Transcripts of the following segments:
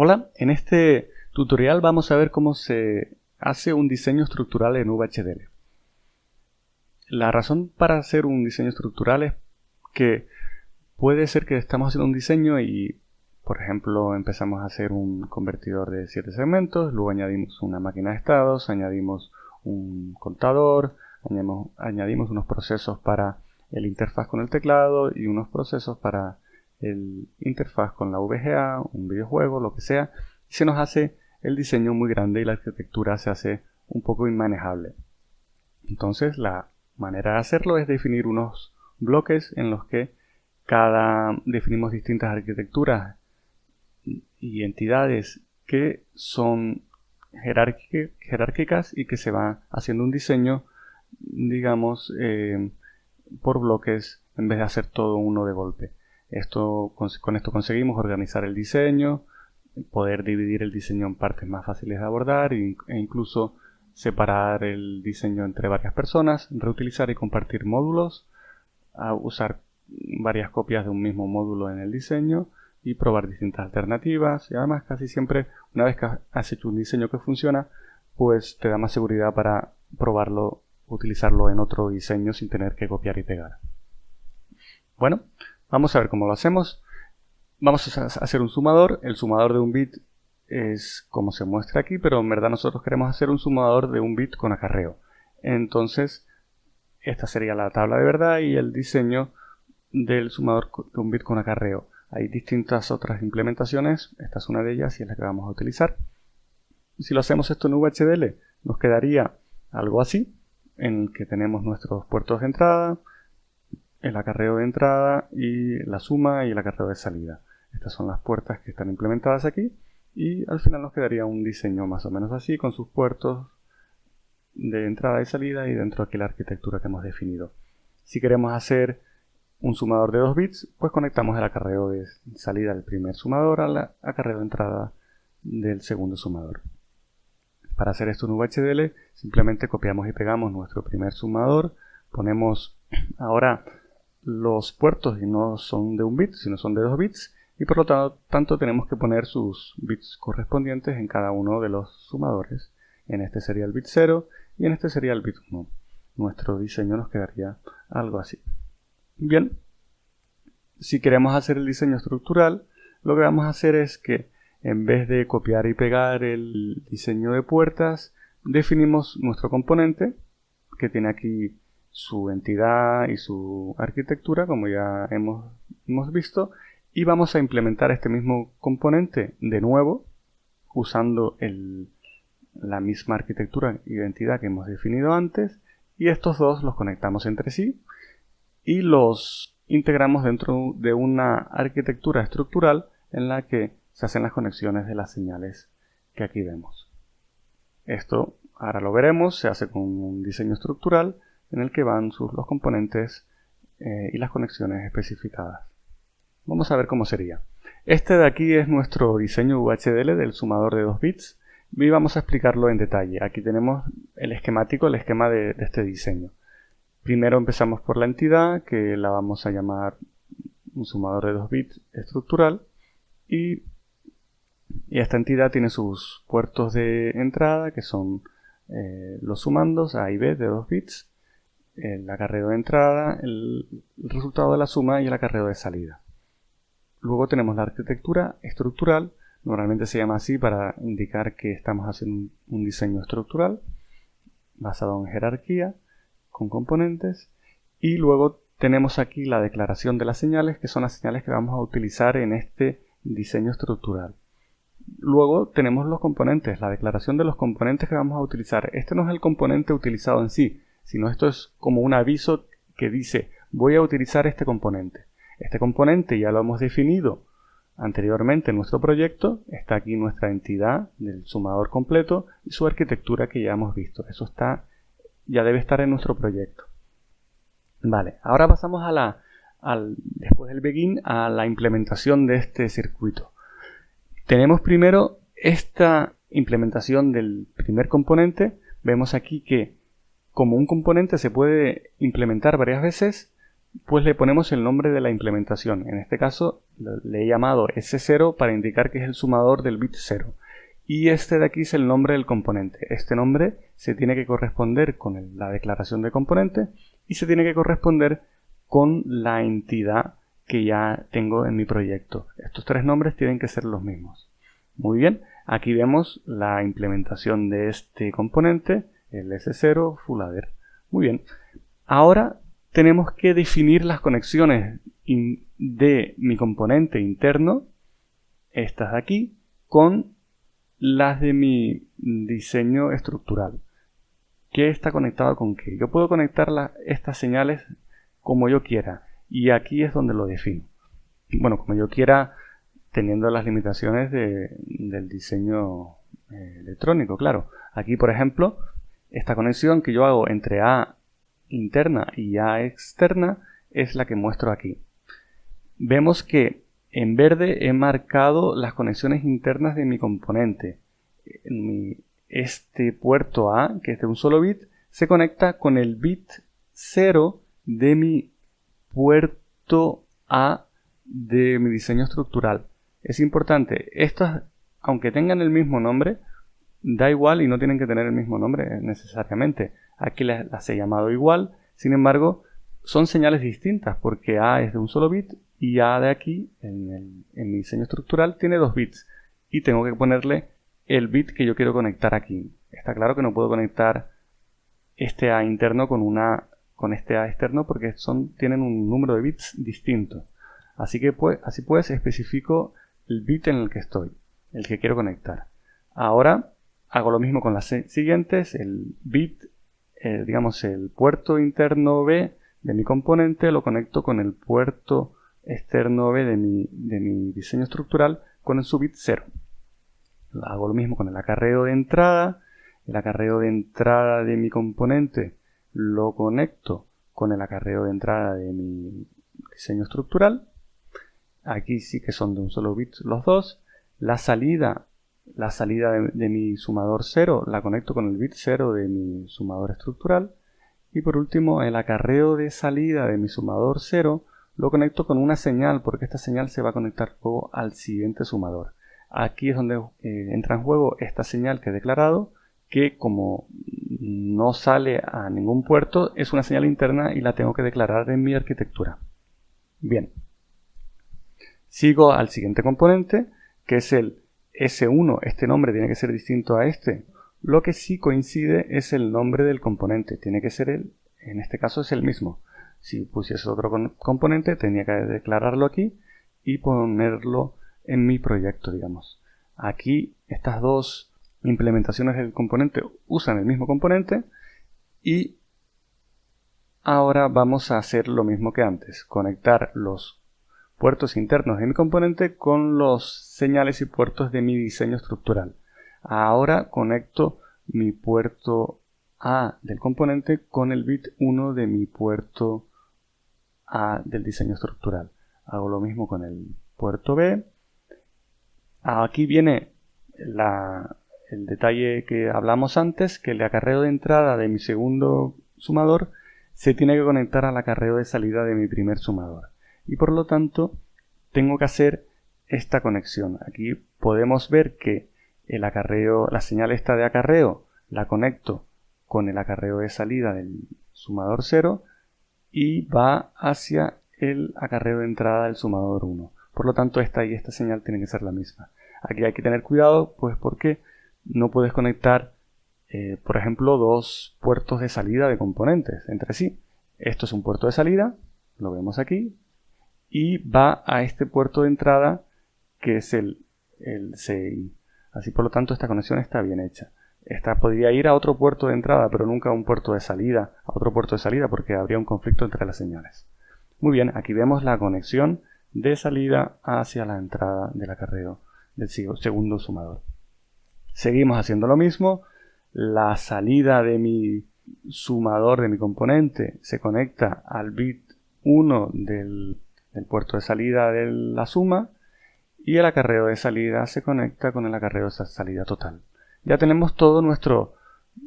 Hola, en este tutorial vamos a ver cómo se hace un diseño estructural en VHDL. La razón para hacer un diseño estructural es que puede ser que estamos haciendo un diseño y, por ejemplo, empezamos a hacer un convertidor de 7 segmentos, luego añadimos una máquina de estados, añadimos un contador, añadimos, añadimos unos procesos para el interfaz con el teclado y unos procesos para el interfaz con la VGA, un videojuego, lo que sea, se nos hace el diseño muy grande y la arquitectura se hace un poco inmanejable. Entonces la manera de hacerlo es definir unos bloques en los que cada definimos distintas arquitecturas y entidades que son jerárquicas y que se va haciendo un diseño digamos eh, por bloques en vez de hacer todo uno de golpe. Esto, con esto conseguimos organizar el diseño, poder dividir el diseño en partes más fáciles de abordar e incluso separar el diseño entre varias personas, reutilizar y compartir módulos, usar varias copias de un mismo módulo en el diseño y probar distintas alternativas. Y además casi siempre una vez que has hecho un diseño que funciona pues te da más seguridad para probarlo utilizarlo en otro diseño sin tener que copiar y pegar. Bueno Vamos a ver cómo lo hacemos. Vamos a hacer un sumador. El sumador de un bit es como se muestra aquí, pero en verdad nosotros queremos hacer un sumador de un bit con acarreo. Entonces, esta sería la tabla de verdad y el diseño del sumador de un bit con acarreo. Hay distintas otras implementaciones, esta es una de ellas y es la que vamos a utilizar. Si lo hacemos esto en VHDL, nos quedaría algo así, en que tenemos nuestros puertos de entrada, el acarreo de entrada y la suma y el acarreo de salida. Estas son las puertas que están implementadas aquí y al final nos quedaría un diseño más o menos así con sus puertos de entrada y salida y dentro aquí la arquitectura que hemos definido. Si queremos hacer un sumador de 2 bits, pues conectamos el acarreo de salida del primer sumador al acarreo de entrada del segundo sumador. Para hacer esto en VHDL simplemente copiamos y pegamos nuestro primer sumador, ponemos ahora los puertos y no son de un bit, sino son de dos bits, y por lo tanto tenemos que poner sus bits correspondientes en cada uno de los sumadores. En este sería el bit 0 y en este sería el bit 1. Nuestro diseño nos quedaría algo así. Bien, si queremos hacer el diseño estructural, lo que vamos a hacer es que en vez de copiar y pegar el diseño de puertas, definimos nuestro componente, que tiene aquí su entidad y su arquitectura, como ya hemos, hemos visto, y vamos a implementar este mismo componente de nuevo, usando el, la misma arquitectura y identidad que hemos definido antes, y estos dos los conectamos entre sí y los integramos dentro de una arquitectura estructural en la que se hacen las conexiones de las señales que aquí vemos. Esto ahora lo veremos, se hace con un diseño estructural en el que van sus, los componentes eh, y las conexiones especificadas. Vamos a ver cómo sería. Este de aquí es nuestro diseño VHDL del sumador de 2 bits y vamos a explicarlo en detalle. Aquí tenemos el esquemático, el esquema de, este diseño. Primero empezamos por la entidad que la vamos a llamar un sumador de 2 bits estructural y, y, esta entidad tiene sus puertos de entrada que son eh, los sumandos A y B de 2 bits el acarreo de entrada, el, resultado de la suma y el acarreo de salida. Luego tenemos la arquitectura estructural, normalmente se llama así para indicar que estamos haciendo un diseño estructural basado en jerarquía con componentes y luego tenemos aquí la declaración de las señales que son las señales que vamos a utilizar en este diseño estructural. Luego tenemos los componentes, la declaración de los componentes que vamos a utilizar. Este no es el componente utilizado en sí, sino esto es como un aviso que dice voy a utilizar este componente. Este componente ya lo hemos definido anteriormente en nuestro proyecto, está aquí nuestra entidad del sumador completo y su arquitectura que ya hemos visto. Eso está, ya debe estar en nuestro proyecto. Vale, ahora pasamos a la, al, después del begin a la implementación de este circuito. Tenemos primero esta implementación del primer componente. Vemos aquí que como un componente se puede implementar varias veces, pues le ponemos el nombre de la implementación. En este caso le he llamado S0 para indicar que es el sumador del bit 0. Y este de aquí es el nombre del componente. Este nombre se tiene que corresponder con la declaración de componente y se tiene que corresponder con la entidad que ya tengo en mi proyecto. Estos tres nombres tienen que ser los mismos. Muy bien, aquí vemos la implementación de este componente, el S0 Fullader. Muy bien, ahora tenemos que definir las conexiones de mi componente interno, estas de aquí, con las de mi diseño estructural. ¿Qué está conectado con qué? Yo puedo conectar estas señales como yo quiera y aquí es donde lo defino. Bueno, como yo quiera teniendo las limitaciones del diseño eh, electrónico, claro. Aquí, por ejemplo, esta conexión que yo hago entre A interna y A externa es la que muestro aquí. Vemos que en verde he marcado las conexiones internas de mi componente. este puerto A, que es de un solo bit, se conecta con el bit 0 de mi puerto A de mi diseño estructural. Es importante, estos, aunque tengan el mismo nombre, da igual y no tienen que tener el mismo nombre necesariamente. Aquí las, he llamado igual, sin embargo, son señales distintas porque A es de un solo bit y A de aquí, en, en mi diseño estructural, tiene dos bits y tengo que ponerle el bit que yo quiero conectar aquí. Está claro que no puedo conectar este A interno con, una, con este A externo porque son, tienen un número de bits distinto. Así que pues, así pues especifico el bit en el que estoy, el que quiero conectar. Ahora hago lo mismo con las siguientes, el bit, eh, digamos el puerto interno B de mi componente lo conecto con el puerto externo B de mi, de mi diseño estructural con el su bit 0. Hago lo mismo con el acarreo de entrada, el acarreo de entrada de mi componente lo conecto con el acarreo de entrada de mi diseño estructural. Aquí sí que son de un solo bit los dos. La salida la salida de, mi sumador 0 la conecto con el bit 0 de mi sumador estructural. Y por último, el acarreo de salida de mi sumador 0 lo conecto con una señal, porque esta señal se va a conectar luego al siguiente sumador. Aquí es donde eh, entra en juego esta señal que he declarado, que como no sale a ningún puerto, es una señal interna y la tengo que declarar en mi arquitectura. Bien. Sigo al siguiente componente, que es el S1, este nombre tiene que ser distinto a este. Lo que sí coincide es el nombre del componente, tiene que ser el, en este caso es el mismo. Si pusiese otro componente, tenía que declararlo aquí y ponerlo en mi proyecto, digamos. Aquí estas dos implementaciones del componente usan el mismo componente y ahora vamos a hacer lo mismo que antes, conectar los puertos internos de mi componente con los señales y puertos de mi diseño estructural. Ahora conecto mi puerto A del componente con el bit 1 de mi puerto A del diseño estructural. Hago lo mismo con el puerto B. Aquí viene el detalle que hablamos antes, que el acarreo de entrada de mi segundo sumador se tiene que conectar al acarreo de salida de mi primer sumador y por lo tanto tengo que hacer esta conexión. Aquí podemos ver que el acarreo, la señal esta de acarreo la conecto con el acarreo de salida del sumador 0 y va hacia el acarreo de entrada del sumador 1. Por lo tanto, esta y esta señal tienen que ser la misma. Aquí hay que tener cuidado, pues porque no puedes conectar, eh, por ejemplo, dos puertos de salida de componentes entre sí. Esto es un puerto de salida, lo vemos aquí, y va a este puerto de entrada que es el, el CI. Así por lo tanto esta conexión está bien hecha. Esta podría ir a otro puerto de entrada, pero nunca a un puerto de salida, a otro puerto de salida porque habría un conflicto entre las señales. Muy bien, aquí vemos la conexión de salida hacia la entrada del acarreo del segundo sumador. Seguimos haciendo lo mismo. La salida de mi sumador de mi componente se conecta al bit 1 del el puerto de salida de la suma y el acarreo de salida se conecta con el acarreo de salida total. Ya tenemos todo nuestro,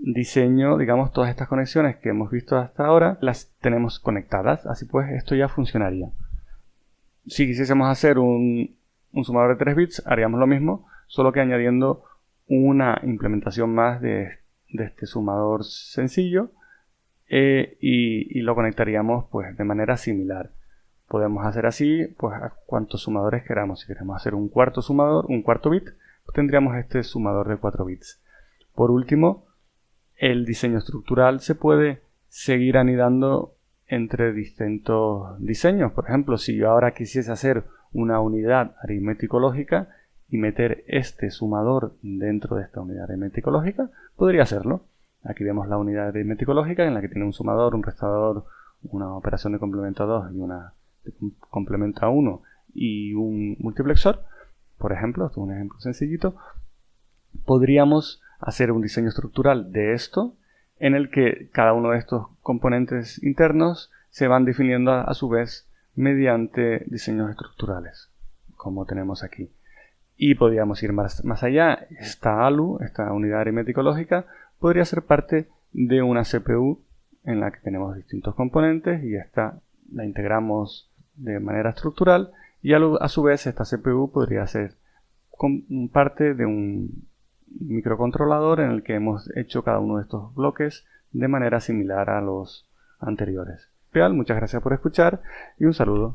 diseño, digamos, todas estas conexiones que hemos visto hasta ahora, las tenemos conectadas, así pues esto ya funcionaría. Si quisiésemos hacer un, sumador de 3 bits, haríamos lo mismo, solo que añadiendo una implementación más de, este sumador sencillo eh, y, y, lo conectaríamos pues de manera similar. Podemos hacer así pues a cuantos sumadores queramos. Si queremos hacer un cuarto sumador, un cuarto bit, tendríamos este sumador de 4 bits. Por último, el diseño estructural se puede seguir anidando entre distintos diseños. Por ejemplo, si yo ahora quisiese hacer una unidad aritmético-lógica y meter este sumador dentro de esta unidad aritmético-lógica, podría hacerlo. Aquí vemos la unidad aritmético-lógica en la que tiene un sumador, un restaurador, una operación de complemento a 2 y una de complemento a 1 y un multiplexor. Por ejemplo, esto es un ejemplo sencillito. Podríamos hacer un diseño estructural de esto en el que cada uno de estos componentes internos se van definiendo a, su vez mediante diseños estructurales, como tenemos aquí. Y podríamos ir más, más allá. Esta ALU, esta unidad aritmético lógica, podría ser parte de una CPU en la que tenemos distintos componentes y esta la integramos de manera estructural y a, a su vez esta CPU podría ser parte de un microcontrolador en el que hemos hecho cada uno de estos bloques de manera similar a los anteriores. Muchas gracias por escuchar y un saludo.